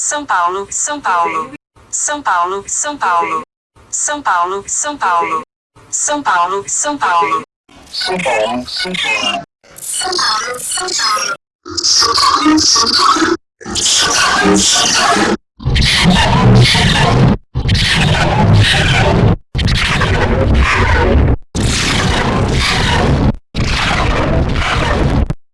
São Paulo, São Paulo. São Paulo, São Paulo. São Paulo, São Paulo. São Paulo, São Paulo. São Paulo, São Paulo. São Paulo, São Paulo. São Paulo, São Paulo. São Paulo, São Paulo.